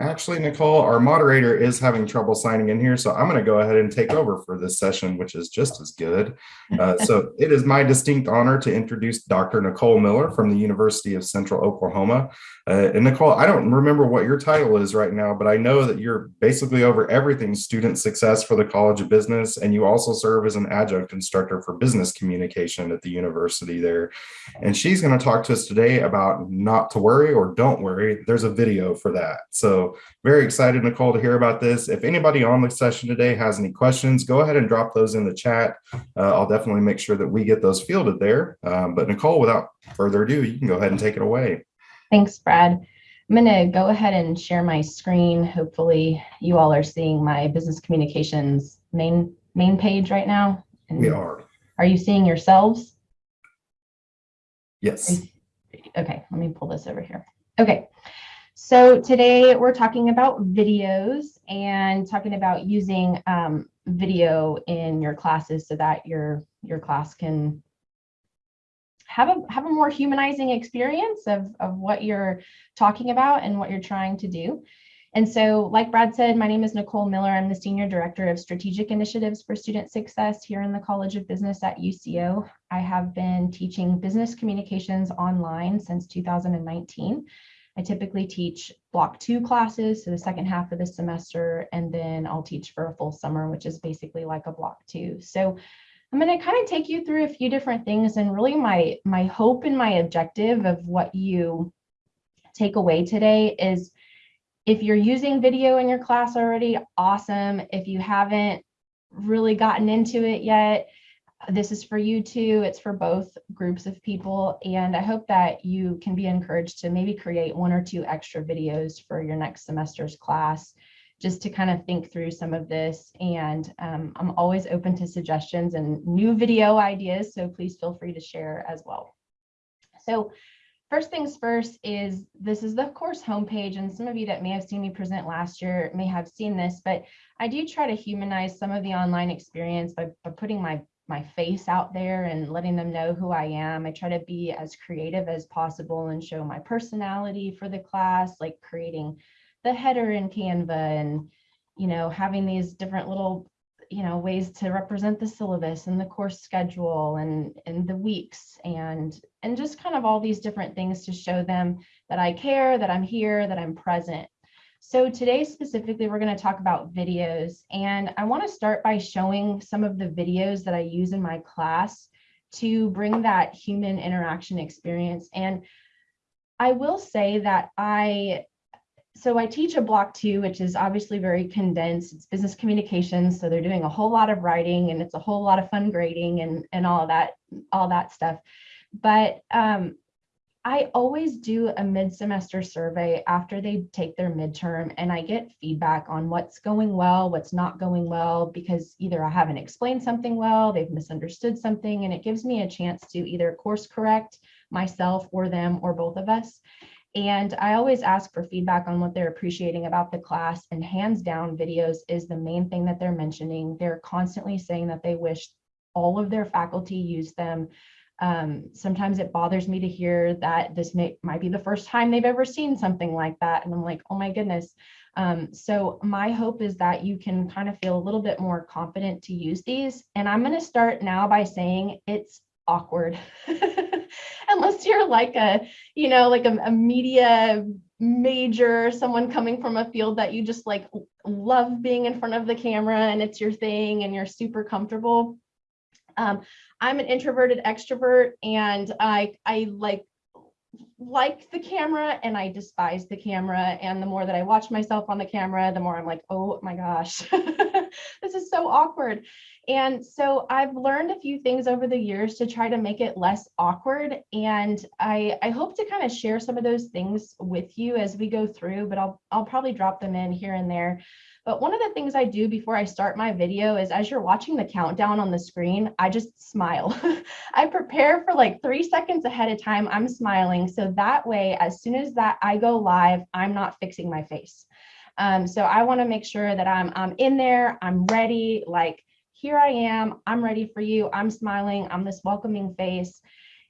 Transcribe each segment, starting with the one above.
Actually, Nicole, our moderator is having trouble signing in here, so I'm going to go ahead and take over for this session, which is just as good. Uh, so it is my distinct honor to introduce Dr. Nicole Miller from the University of Central Oklahoma. Uh, and Nicole, I don't remember what your title is right now, but I know that you're basically over everything student success for the College of Business, and you also serve as an adjunct instructor for business communication at the university there. And she's going to talk to us today about not to worry or don't worry. There's a video for that. So very excited, Nicole, to hear about this. If anybody on the session today has any questions, go ahead and drop those in the chat. Uh, I'll definitely make sure that we get those fielded there. Um, but Nicole, without further ado, you can go ahead and take it away. Thanks, Brad. I'm going to go ahead and share my screen. Hopefully you all are seeing my business communications main main page right now. And we are. Are you seeing yourselves? Yes. Okay, let me pull this over here. Okay, so today we're talking about videos and talking about using um, video in your classes so that your your class can have a have a more humanizing experience of, of what you're talking about and what you're trying to do. And so, like Brad said, my name is Nicole Miller. I'm the Senior Director of Strategic Initiatives for Student Success here in the College of Business at UCO. I have been teaching business communications online since 2019. I typically teach block two classes, so the second half of the semester, and then I'll teach for a full summer, which is basically like a block two. So I'm going to kind of take you through a few different things and really my my hope and my objective of what you take away today is if you're using video in your class already, awesome. If you haven't really gotten into it yet, this is for you too. It's for both groups of people. And I hope that you can be encouraged to maybe create one or two extra videos for your next semester's class just to kind of think through some of this. And um, I'm always open to suggestions and new video ideas, so please feel free to share as well. So first things first is this is the course homepage, and some of you that may have seen me present last year may have seen this, but I do try to humanize some of the online experience by, by putting my my face out there and letting them know who I am. I try to be as creative as possible and show my personality for the class, like creating the header in Canva and, you know, having these different little, you know, ways to represent the syllabus and the course schedule and, and the weeks and, and just kind of all these different things to show them that I care, that I'm here, that I'm present. So today specifically, we're going to talk about videos and I want to start by showing some of the videos that I use in my class to bring that human interaction experience. And I will say that I so I teach a block two, which is obviously very condensed. It's business communications. So they're doing a whole lot of writing and it's a whole lot of fun grading and, and all of that, all that stuff. But um, I always do a mid-semester survey after they take their midterm and I get feedback on what's going well, what's not going well, because either I haven't explained something well, they've misunderstood something, and it gives me a chance to either course correct myself or them or both of us. And I always ask for feedback on what they're appreciating about the class and hands down videos is the main thing that they're mentioning. They're constantly saying that they wish all of their faculty use them. Um, sometimes it bothers me to hear that this may, might be the first time they've ever seen something like that. And I'm like, oh my goodness. Um, so my hope is that you can kind of feel a little bit more confident to use these. And I'm going to start now by saying it's awkward. unless you're like a, you know, like a, a media major, someone coming from a field that you just like love being in front of the camera and it's your thing and you're super comfortable. Um, I'm an introverted extrovert and I, I like like the camera and I despise the camera. And the more that I watch myself on the camera, the more I'm like, oh my gosh, this is so awkward. And so I've learned a few things over the years to try to make it less awkward. And I, I hope to kind of share some of those things with you as we go through, but I'll, I'll probably drop them in here and there. But one of the things I do before I start my video is as you're watching the countdown on the screen, I just smile. I prepare for like three seconds ahead of time, I'm smiling. So that way, as soon as that I go live, I'm not fixing my face. Um, so I wanna make sure that I'm, I'm in there, I'm ready, like here I am, I'm ready for you, I'm smiling, I'm this welcoming face.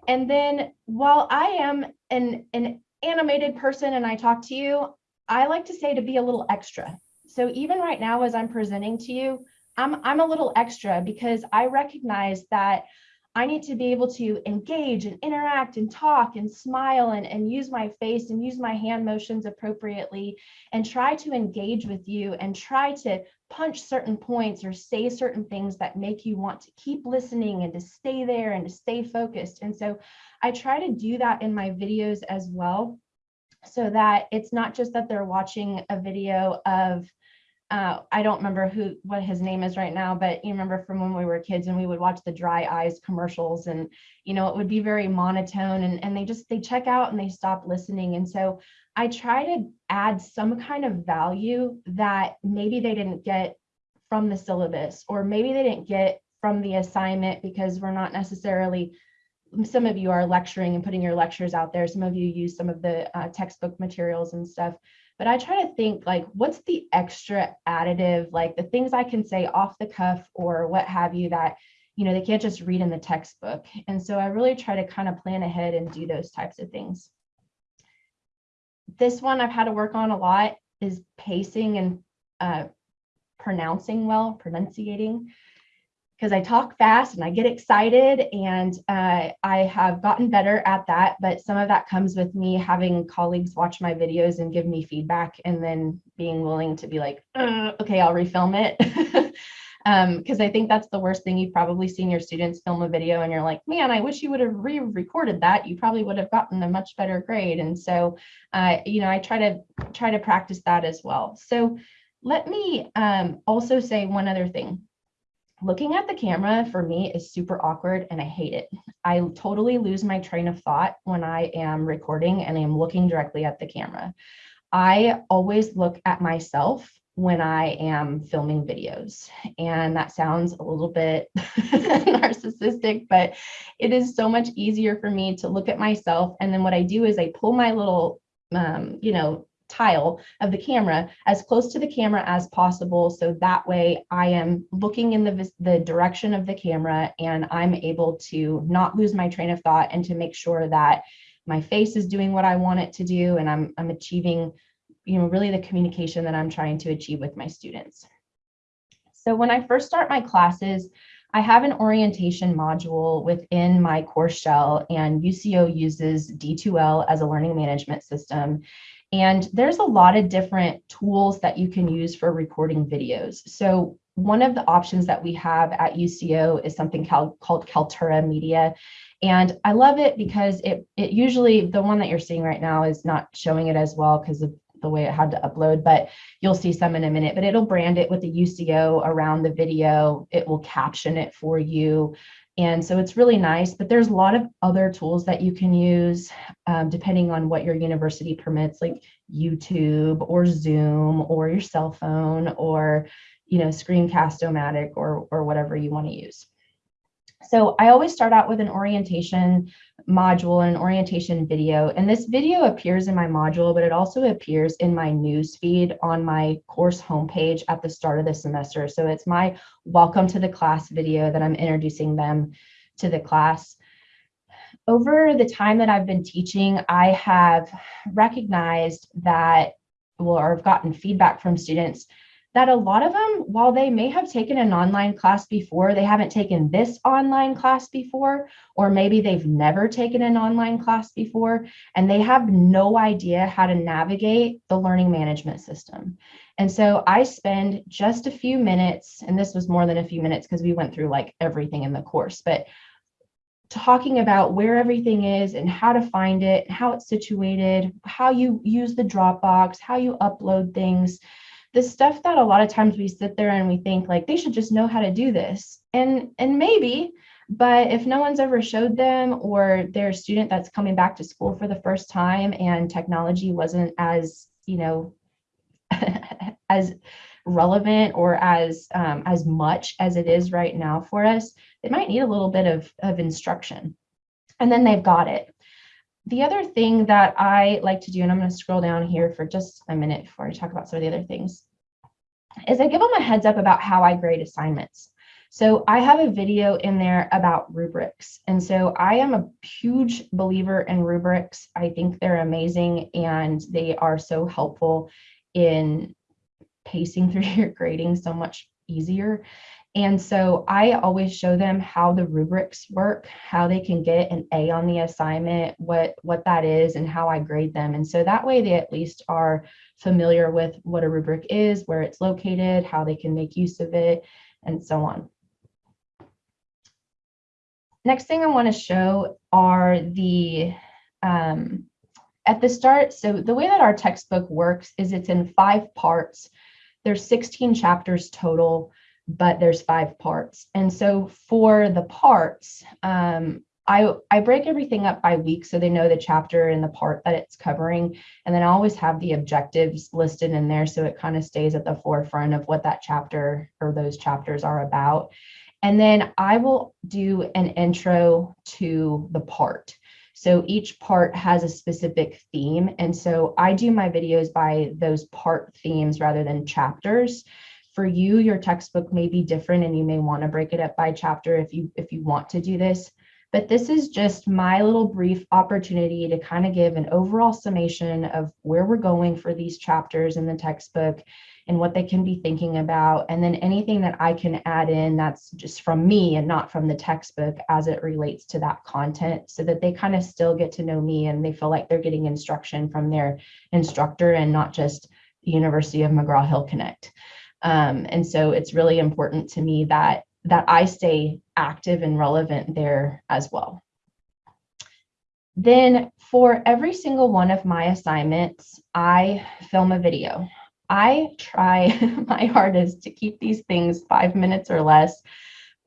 And then while I am an, an animated person and I talk to you, I like to say to be a little extra. So even right now, as I'm presenting to you, I'm, I'm a little extra because I recognize that I need to be able to engage and interact and talk and smile and, and use my face and use my hand motions appropriately and try to engage with you and try to punch certain points or say certain things that make you want to keep listening and to stay there and to stay focused. And so I try to do that in my videos as well so that it's not just that they're watching a video of uh, I don't remember who what his name is right now, but you remember from when we were kids and we would watch the dry eyes commercials and you know it would be very monotone and, and they just they check out and they stop listening. And so I try to add some kind of value that maybe they didn't get from the syllabus or maybe they didn't get from the assignment because we're not necessarily some of you are lecturing and putting your lectures out there. Some of you use some of the uh, textbook materials and stuff but I try to think like, what's the extra additive, like the things I can say off the cuff or what have you that, you know, they can't just read in the textbook. And so I really try to kind of plan ahead and do those types of things. This one I've had to work on a lot is pacing and uh, pronouncing well, pronunciating because I talk fast and I get excited and uh, I have gotten better at that. But some of that comes with me having colleagues watch my videos and give me feedback and then being willing to be like, uh, okay, I'll refilm it. Because um, I think that's the worst thing. You've probably seen your students film a video and you're like, man, I wish you would have re-recorded that. You probably would have gotten a much better grade. And so, uh, you know, I try to try to practice that as well. So let me um, also say one other thing looking at the camera for me is super awkward and I hate it. I totally lose my train of thought when I am recording and I'm looking directly at the camera. I always look at myself when I am filming videos. And that sounds a little bit narcissistic, but it is so much easier for me to look at myself. And then what I do is I pull my little, um, you know, tile of the camera as close to the camera as possible. So that way I am looking in the, the direction of the camera and I'm able to not lose my train of thought and to make sure that my face is doing what I want it to do and I'm, I'm achieving, you know, really the communication that I'm trying to achieve with my students. So when I first start my classes, I have an orientation module within my course shell and UCO uses D2L as a learning management system. And there's a lot of different tools that you can use for recording videos. So one of the options that we have at UCO is something called, called Kaltura Media. And I love it because it, it usually, the one that you're seeing right now is not showing it as well because of the way it had to upload, but you'll see some in a minute, but it'll brand it with the UCO around the video. It will caption it for you. And so it's really nice, but there's a lot of other tools that you can use um, depending on what your university permits, like YouTube or Zoom or your cell phone or, you know, Screencast-O-Matic or, or whatever you want to use. So I always start out with an orientation module and an orientation video. And this video appears in my module, but it also appears in my news feed on my course homepage at the start of the semester. So it's my welcome to the class video that I'm introducing them to the class. Over the time that I've been teaching, I have recognized that, well, or I've gotten feedback from students that a lot of them, while they may have taken an online class before, they haven't taken this online class before, or maybe they've never taken an online class before, and they have no idea how to navigate the learning management system. And so I spend just a few minutes, and this was more than a few minutes because we went through like everything in the course, but talking about where everything is and how to find it, how it's situated, how you use the Dropbox, how you upload things, the stuff that a lot of times we sit there and we think like they should just know how to do this. And and maybe but if no one's ever showed them or they're a student that's coming back to school for the first time and technology wasn't as you know as relevant or as um, as much as it is right now for us they might need a little bit of, of instruction. And then they've got it. The other thing that I like to do, and I'm going to scroll down here for just a minute before I talk about some of the other things, is I give them a heads up about how I grade assignments. So I have a video in there about rubrics. And so I am a huge believer in rubrics. I think they're amazing and they are so helpful in pacing through your grading so much easier. And so I always show them how the rubrics work, how they can get an A on the assignment, what, what that is, and how I grade them. And so that way they at least are familiar with what a rubric is, where it's located, how they can make use of it, and so on. Next thing I want to show are the, um, at the start, so the way that our textbook works is it's in five parts. There's 16 chapters total but there's five parts. And so for the parts, um, I, I break everything up by week so they know the chapter and the part that it's covering. And then I always have the objectives listed in there so it kind of stays at the forefront of what that chapter or those chapters are about. And then I will do an intro to the part. So each part has a specific theme. And so I do my videos by those part themes rather than chapters for you, your textbook may be different and you may want to break it up by chapter if you if you want to do this. But this is just my little brief opportunity to kind of give an overall summation of where we're going for these chapters in the textbook and what they can be thinking about. And then anything that I can add in that's just from me and not from the textbook as it relates to that content so that they kind of still get to know me and they feel like they're getting instruction from their instructor and not just the University of McGraw-Hill Connect. Um, and so it's really important to me that that I stay active and relevant there as well. Then for every single one of my assignments, I film a video. I try my hardest to keep these things five minutes or less,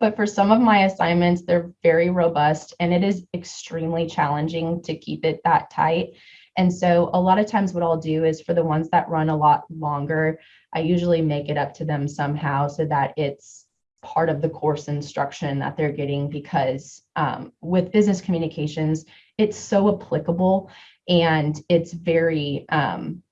but for some of my assignments, they're very robust and it is extremely challenging to keep it that tight. And so a lot of times what I'll do is for the ones that run a lot longer, I usually make it up to them somehow so that it's part of the course instruction that they're getting because um, with business communications, it's so applicable and it's very, um,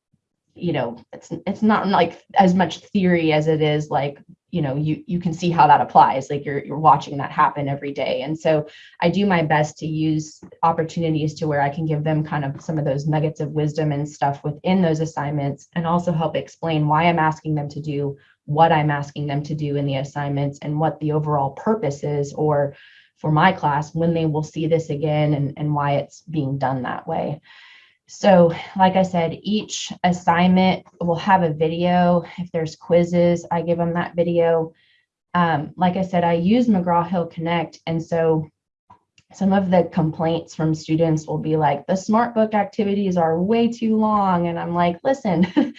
you know, it's it's not like as much theory as it is like you know you you can see how that applies like you're you're watching that happen every day. And so i do my best to use opportunities to where i can give them kind of some of those nuggets of wisdom and stuff within those assignments and also help explain why i'm asking them to do what i'm asking them to do in the assignments and what the overall purpose is or for my class when they will see this again and, and why it's being done that way so like I said, each assignment will have a video. If there's quizzes, I give them that video. Um, like I said, I use McGraw-Hill Connect. And so some of the complaints from students will be like, the SmartBook activities are way too long. And I'm like, listen,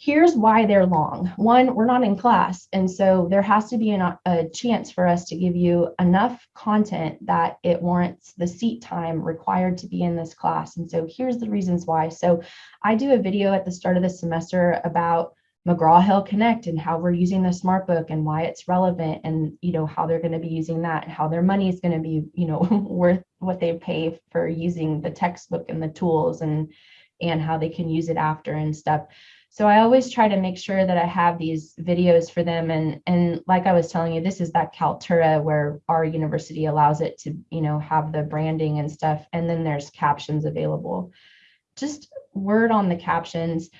here's why they're long. One, we're not in class. And so there has to be an, a chance for us to give you enough content that it warrants the seat time required to be in this class. And so here's the reasons why. So I do a video at the start of the semester about McGraw-Hill Connect and how we're using the SmartBook and why it's relevant and, you know, how they're going to be using that and how their money is going to be, you know, worth what they pay for using the textbook and the tools and, and how they can use it after and stuff. So I always try to make sure that I have these videos for them. And, and like I was telling you, this is that Kaltura where our university allows it to, you know, have the branding and stuff. And then there's captions available. Just word on the captions.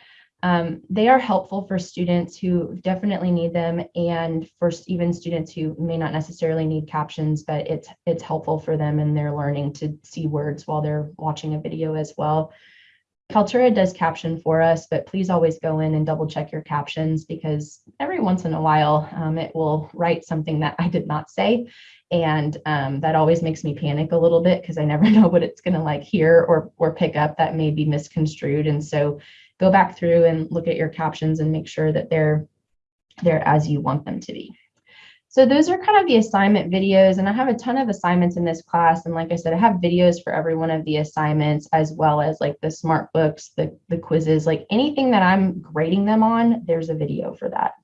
Um, they are helpful for students who definitely need them and for even students who may not necessarily need captions, but it's it's helpful for them in their learning to see words while they're watching a video as well. Kaltura does caption for us, but please always go in and double check your captions because every once in a while um, it will write something that I did not say. And um, that always makes me panic a little bit because I never know what it's going to like hear or, or pick up that may be misconstrued. And so go back through and look at your captions and make sure that they're, they're as you want them to be. So those are kind of the assignment videos and I have a ton of assignments in this class. And like I said, I have videos for every one of the assignments as well as like the smart books, the, the quizzes, like anything that I'm grading them on, there's a video for that.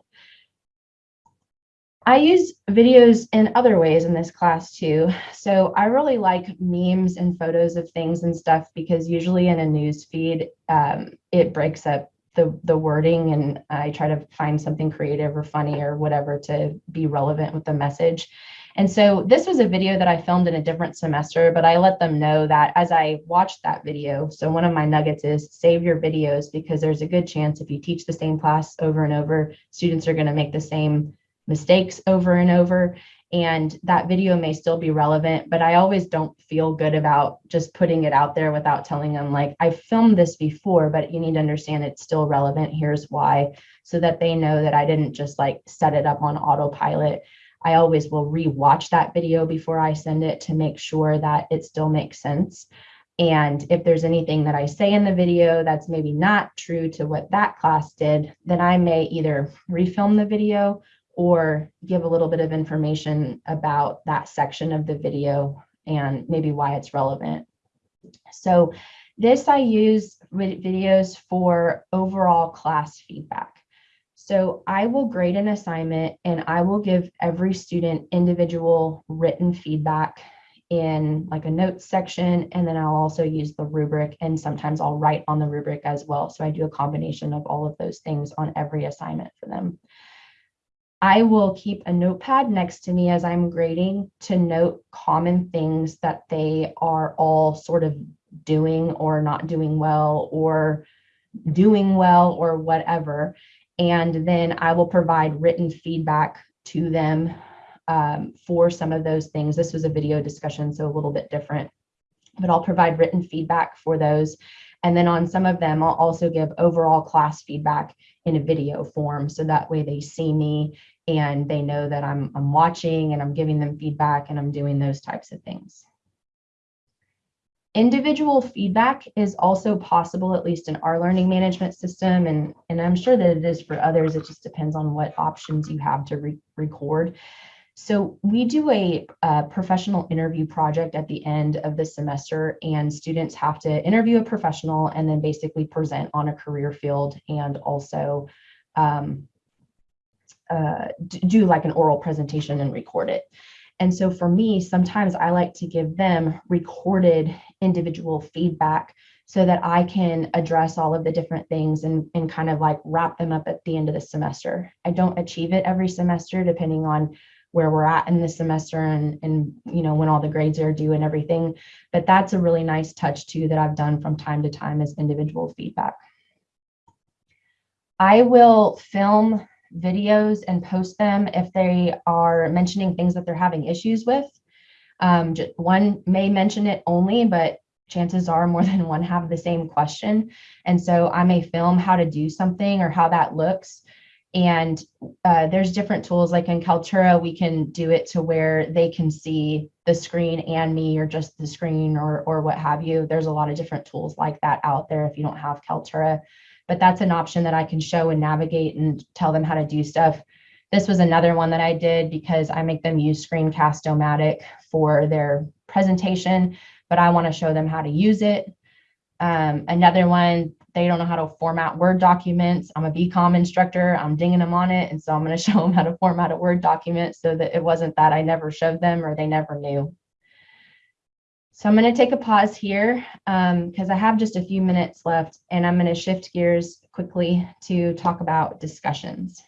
I use videos in other ways in this class too. So I really like memes and photos of things and stuff because usually in a news feed, um, it breaks up the the wording and I try to find something creative or funny or whatever to be relevant with the message. And so this was a video that I filmed in a different semester, but I let them know that as I watched that video, so one of my nuggets is save your videos because there's a good chance if you teach the same class over and over, students are going to make the same mistakes over and over and that video may still be relevant but i always don't feel good about just putting it out there without telling them like i filmed this before but you need to understand it's still relevant. Here's why. So that they know that i didn't just like set it up on autopilot. I always will re-watch that video before i send it to make sure that it still makes sense. And if there's anything that I say in the video that's maybe not true to what that class did, then I may either refilm the video or give a little bit of information about that section of the video and maybe why it's relevant. So this I use videos for overall class feedback. So I will grade an assignment and I will give every student individual written feedback in like a notes section and then I'll also use the rubric and sometimes I'll write on the rubric as well. So I do a combination of all of those things on every assignment for them. I will keep a notepad next to me as I'm grading to note common things that they are all sort of doing or not doing well or doing well or whatever. And then I will provide written feedback to them um, for some of those things. This was a video discussion, so a little bit different, but I'll provide written feedback for those. And then on some of them, I'll also give overall class feedback in a video form. So that way they see me and they know that I'm, I'm watching and I'm giving them feedback and I'm doing those types of things. Individual feedback is also possible, at least in our learning management system, and, and I'm sure that it is for others. It just depends on what options you have to re record. So we do a, a, professional interview project at the end of the semester and students have to interview a professional and then basically present on a career field and also um, uh, do like an oral presentation and record it. And so for me, sometimes I like to give them recorded individual feedback so that I can address all of the different things and, and kind of like wrap them up at the end of the semester. I don't achieve it every semester depending on where we're at in the semester and, and you know when all the grades are due and everything. But that's a really nice touch too that I've done from time to time as individual feedback. I will film videos and post them if they are mentioning things that they're having issues with. Um, one may mention it only, but chances are more than one have the same question. And so I may film how to do something or how that looks and uh, there's different tools like in Kaltura, we can do it to where they can see the screen and me or just the screen or, or what have you. There's a lot of different tools like that out there if you don't have Kaltura, but that's an option that I can show and navigate and tell them how to do stuff. This was another one that I did because I make them use Screencast-O-Matic for their presentation, but I wanna show them how to use it. Um, another one they don't know how to format Word documents. I'm a BCom instructor. I'm dinging them on it. And so I'm going to show them how to format a Word document so that it wasn't that I never showed them or they never knew. So I'm going to take a pause here because um, I have just a few minutes left and I'm going to shift gears quickly to talk about discussions.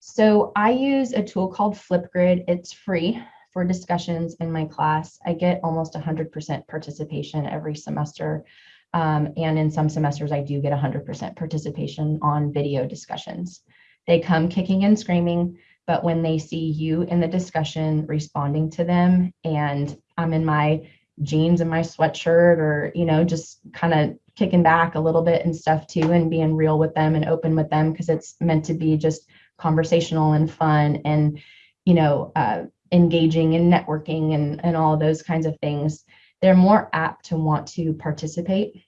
So I use a tool called Flipgrid. It's free for discussions in my class. I get almost 100% participation every semester. Um, and in some semesters, I do get 100% participation on video discussions. They come kicking and screaming, but when they see you in the discussion responding to them and I'm in my jeans and my sweatshirt or, you know, just kind of kicking back a little bit and stuff too and being real with them and open with them because it's meant to be just conversational and fun and, you know, uh, engaging and networking and, and all those kinds of things they're more apt to want to participate.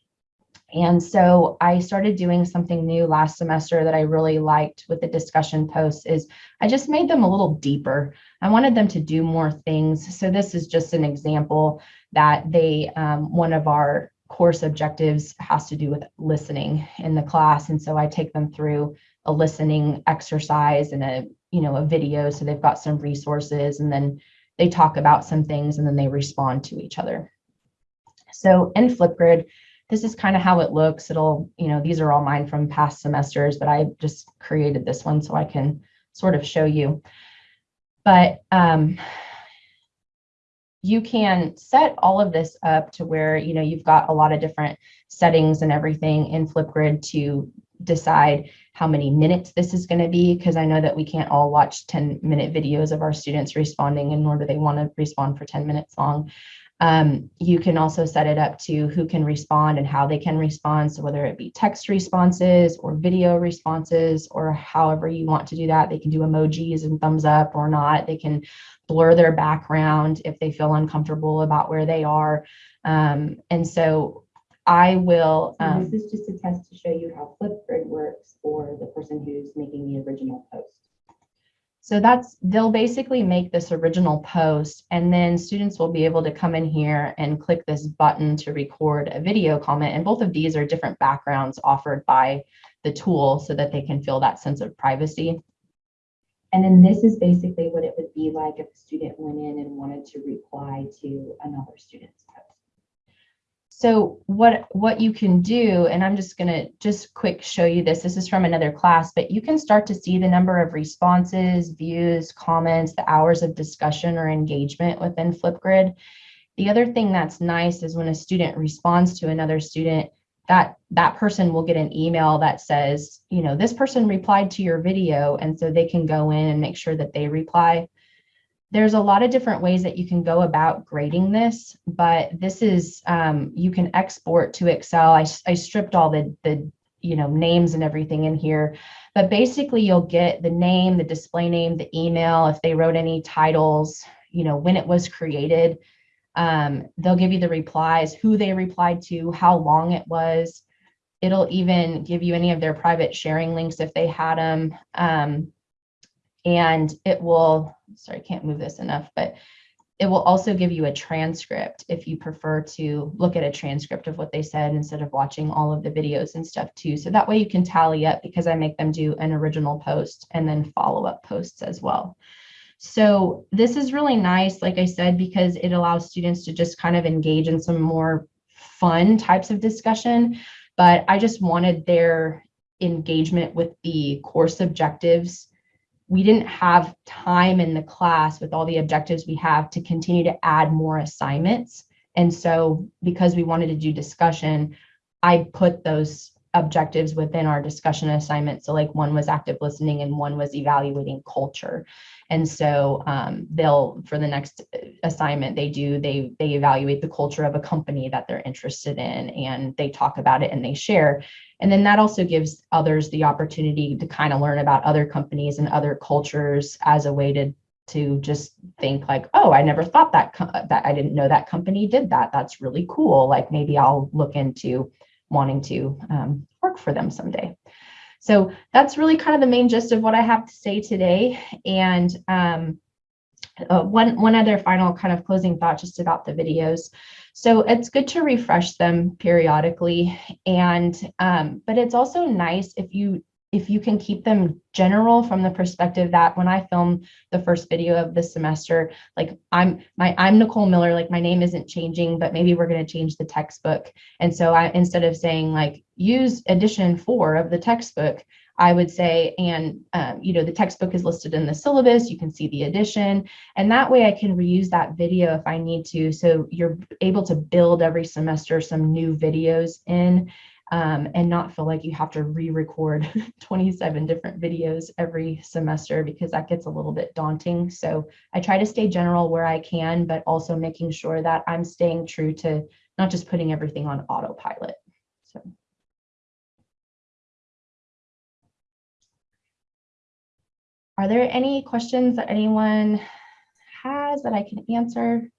And so I started doing something new last semester that I really liked with the discussion posts is I just made them a little deeper. I wanted them to do more things. So this is just an example that they, um, one of our course objectives has to do with listening in the class. And so I take them through a listening exercise and a, you know, a video. So they've got some resources and then they talk about some things and then they respond to each other. So in Flipgrid, this is kind of how it looks. It'll, you know, these are all mine from past semesters, but I just created this one so I can sort of show you. But um, you can set all of this up to where, you know, you've got a lot of different settings and everything in Flipgrid to decide how many minutes this is going to be, because I know that we can't all watch 10 minute videos of our students responding and nor do they want to respond for 10 minutes long. Um, you can also set it up to who can respond and how they can respond. So whether it be text responses or video responses or however you want to do that, they can do emojis and thumbs up or not. They can blur their background if they feel uncomfortable about where they are. Um, and so I will. Um, this is just a test to show you how Flipgrid works for the person who's making the original post. So that's, they'll basically make this original post and then students will be able to come in here and click this button to record a video comment. And both of these are different backgrounds offered by the tool so that they can feel that sense of privacy. And then this is basically what it would be like if a student went in and wanted to reply to another student's post. So what, what you can do, and I'm just gonna just quick show you this, this is from another class, but you can start to see the number of responses, views, comments, the hours of discussion or engagement within Flipgrid. The other thing that's nice is when a student responds to another student, that that person will get an email that says, you know, this person replied to your video, and so they can go in and make sure that they reply there's a lot of different ways that you can go about grading this, but this is, um, you can export to Excel. I, I stripped all the, the, you know, names and everything in here, but basically you'll get the name, the display name, the email, if they wrote any titles, you know, when it was created, um, they'll give you the replies, who they replied to, how long it was. It'll even give you any of their private sharing links if they had them. Um, and it will, sorry, I can't move this enough, but it will also give you a transcript if you prefer to look at a transcript of what they said instead of watching all of the videos and stuff too. So that way you can tally up because I make them do an original post and then follow up posts as well. So this is really nice, like I said, because it allows students to just kind of engage in some more fun types of discussion. But I just wanted their engagement with the course objectives we didn't have time in the class with all the objectives we have to continue to add more assignments. And so because we wanted to do discussion, I put those objectives within our discussion assignment. So like one was active listening and one was evaluating culture. And so um, they'll, for the next assignment they do, they, they evaluate the culture of a company that they're interested in and they talk about it and they share. And then that also gives others the opportunity to kind of learn about other companies and other cultures as a way to to just think like, oh, I never thought that that I didn't know that company did that. That's really cool. Like maybe I'll look into wanting to um, work for them someday. So that's really kind of the main gist of what I have to say today. And um, uh, one, one other final kind of closing thought just about the videos. So it's good to refresh them periodically. And, um, but it's also nice if you if you can keep them general from the perspective that when I film the first video of this semester, like I'm my I'm Nicole Miller, like my name isn't changing, but maybe we're going to change the textbook. And so I instead of saying like use edition four of the textbook, I would say, and um, you know, the textbook is listed in the syllabus, you can see the edition, and that way I can reuse that video if I need to. So you're able to build every semester some new videos in um, and not feel like you have to re-record 27 different videos every semester because that gets a little bit daunting. So I try to stay general where I can, but also making sure that I'm staying true to not just putting everything on autopilot. So. Are there any questions that anyone has that I can answer?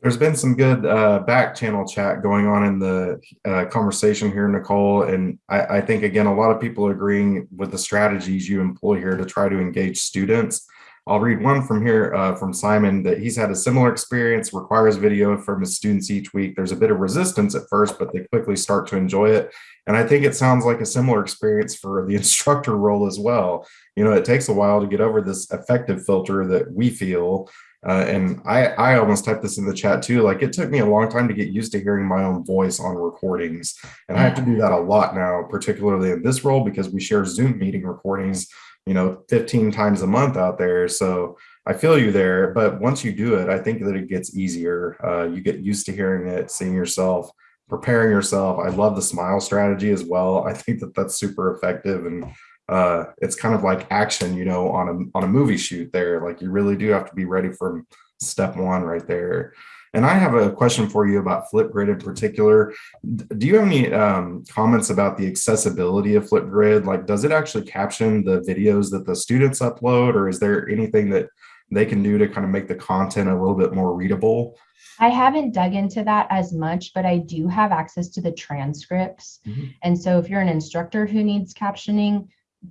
There's been some good uh, back channel chat going on in the uh, conversation here, Nicole. And I, I, think, again, a lot of people are agreeing with the strategies you employ here to try to engage students. I'll read one from here uh, from Simon that he's had a similar experience, requires video from his students each week. There's a bit of resistance at first, but they quickly start to enjoy it. And I think it sounds like a similar experience for the instructor role as well. You know, it takes a while to get over this affective filter that we feel Uh, and I, I almost typed this in the chat too. Like it took me a long time to get used to hearing my own voice on recordings. And I have to do that a lot now, particularly in this role because we share Zoom meeting recordings, you know, 15 times a month out there. So I feel you there. But once you do it, I think that it gets easier. Uh, you get used to hearing it, seeing yourself, preparing yourself. I love the smile strategy as well. I think that that's super effective. And uh, it's kind of like action, you know, on a on a movie shoot there. Like you really do have to be ready for step one right there. And I have a question for you about Flipgrid in particular. Do you have any um, comments about the accessibility of Flipgrid? Like, does it actually caption the videos that the students upload, or is there anything that they can do to kind of make the content a little bit more readable? I haven't dug into that as much, but I do have access to the transcripts. Mhm. And so if you're an instructor who needs captioning,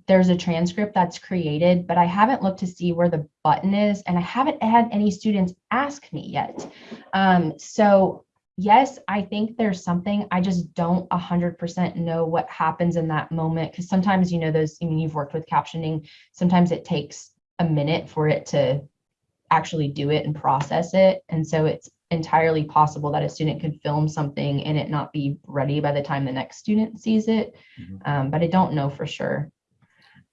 there's a transcript that's created, but I haven't looked to see where the button is and I haven't had any students ask me yet. Um, so yes, I think there's something, I just don't a hundred percent know what happens in that moment. Cause sometimes, you know, those, I mean, you've worked with captioning, sometimes it takes a minute for it to actually do it and process it. And so it's entirely possible that a student could film something and it not be ready by the time the next student sees it. Mhm. Um, but I don't know for sure.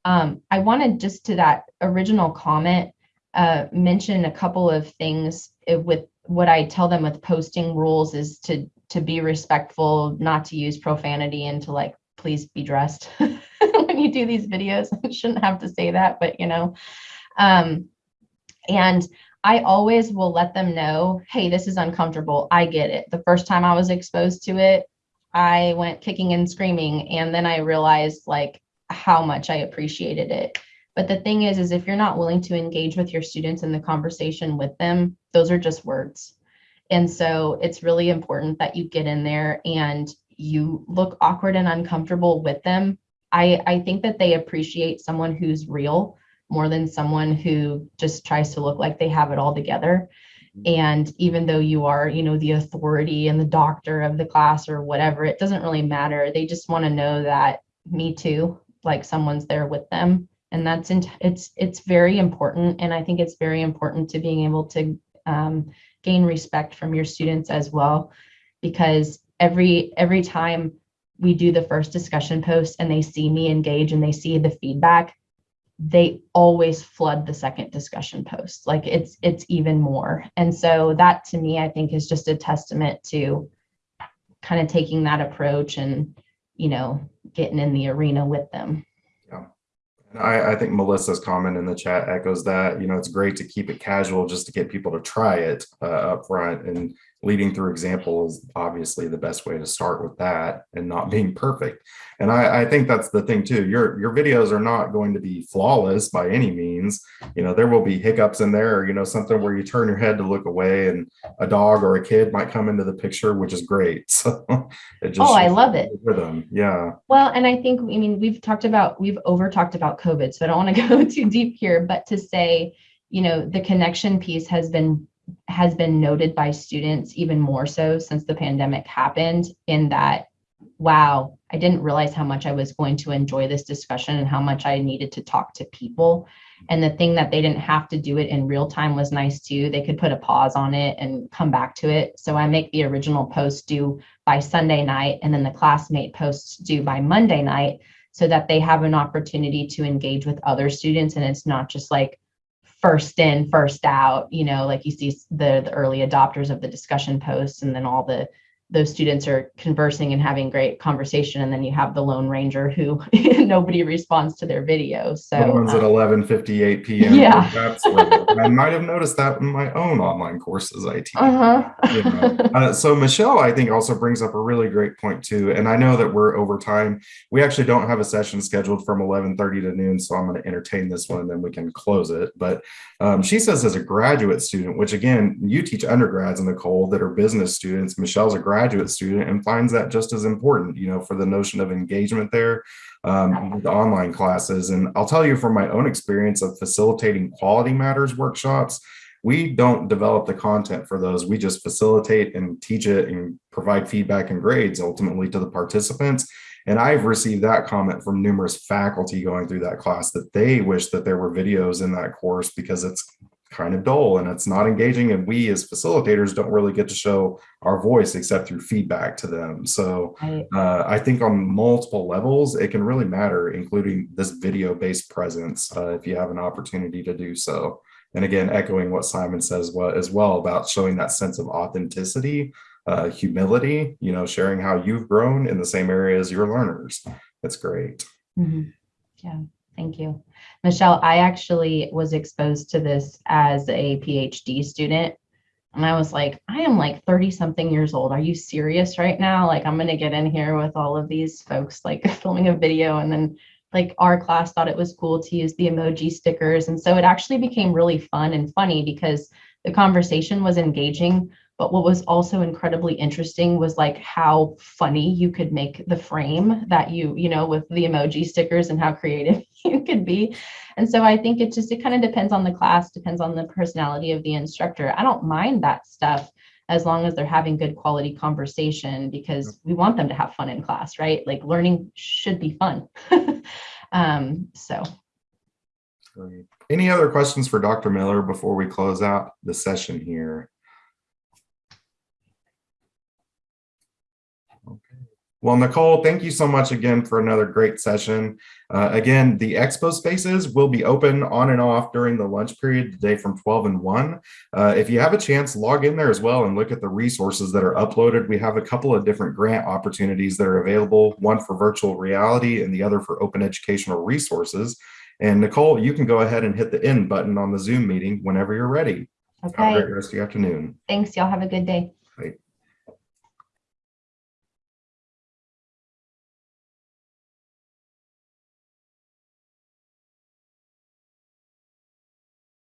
Um, I wanted just to that original comment, uh, mention a couple of things uh, with what I tell them with posting rules is to, to be respectful, not to use profanity and to like, please be dressed when you do these videos. I shouldn't have to say that, but you know, um, and I always will let them know, hey, this is uncomfortable. I get it. The first time I was exposed to it, I went kicking and screaming. And then I realized like how much I appreciated it. But the thing is, is if you're not willing to engage with your students in the conversation with them, those are just words. And so it's really important that you get in there and you look awkward and uncomfortable with them. I, I think that they appreciate someone who's real more than someone who just tries to look like they have it all together. Mm-hmm. And even though you are, you know, the authority and the doctor of the class or whatever, it doesn't really matter. They just want to know that me too, like someone's there with them. And that's in, it's it's very important. And I think it's very important to being able to um, gain respect from your students as well, because every every time we do the first discussion post and they see me engage and they see the feedback, they always flood the second discussion post like it's it's even more and so that to me i think is just a testament to kind of taking that approach and you know getting in the arena with them Yeah. I, I think Melissa's comment in the chat echoes that. You know, it's great to keep it casual just to get people to try it uh, up front. And leading through example is obviously the best way to start with that and not being perfect. And I, I think that's the thing too. Your your videos are not going to be flawless by any means. You know, there will be hiccups in there, or, you know, something where you turn your head to look away and a dog or a kid might come into the picture, which is great. So it just Oh, I love it. Rhythm. Yeah. well and i think i mean we've talked about we've over talked about covid so i don't want to go too deep here but to say you know the connection piece has been has been noted by students even more so since the pandemic happened in that wow i didn't realize how much i was going to enjoy this discussion and how much i needed to talk to people. And the thing that they didn't have to do it in real time was nice too. They could put a pause on it and come back to it. So i make the original post due by sunday night and then the classmate posts due by monday night so that they have an opportunity to engage with other students. And it's not just like first in first out you know like you see the, the early adopters of the discussion posts and then all the those students are conversing and having great conversation and then you have the lone ranger who nobody responds to their video so the ones at um, 11:58 p.m. Yeah. That's I might have noticed that in my own online courses I teach. uh-huh you know. Uh, so Michelle, I think, also brings up a really great point too. And I know that we're over time. We actually don't have a session scheduled from 11:30 to noon, so I'm going to entertain this one and then we can close it. But um, she says, as a graduate student, which again, you teach undergrads, in Nicole, that are business students. Michelle's a graduate student and finds that just as important, you know, for the notion of engagement there um, with online classes. And I'll tell you from my own experience of facilitating quality matters workshops, we don't develop the content for those. We just facilitate and teach it and provide feedback and grades ultimately to the participants. And I've received that comment from numerous faculty going through that class that they wish that there were videos in that course because it's kind of dull and it's not engaging. And we as facilitators don't really get to show our voice except through feedback to them. So uh, I think on multiple levels, it can really matter, including this video based presence uh, if you have an opportunity to do so. And again, echoing what Simon says what, as well about showing that sense of authenticity, uh, humility, you know, sharing how you've grown in the same area as your learners. That's great. Mhm. Yeah, thank you. Michelle, I actually was exposed to this as a PhD student. And I was like, I am like 30 something years old. Are you serious right now? Like, I'm going to get in here with all of these folks, like filming a video. And then, like, our class thought it was cool to use the emoji stickers. And so it actually became really fun and funny because the conversation was engaging. But what was also incredibly interesting was like how funny you could make the frame that you, you know, with the emoji stickers and how creative you could be. And so I think it just, it kind of depends on the class, depends on the personality of the instructor. I don't mind that stuff as long as they're having good quality conversation because we want them to have fun in class, right? Like learning should be fun. um, so Great. Any other questions for Dr. Miller before we close out the session here? Well, Nicole, thank you so much again for another great session. Uh, again, the expo spaces will be open on and off during the lunch period today from 12 and 1. Uh, if you have a chance, log in there as well and look at the resources that are uploaded. We have a couple of different grant opportunities that are available, one for virtual reality and the other for open educational resources. And Nicole, you can go ahead and hit the end button on the Zoom meeting whenever you're ready. Have a okay. great rest of your afternoon. Thanks. Y'all have a good day.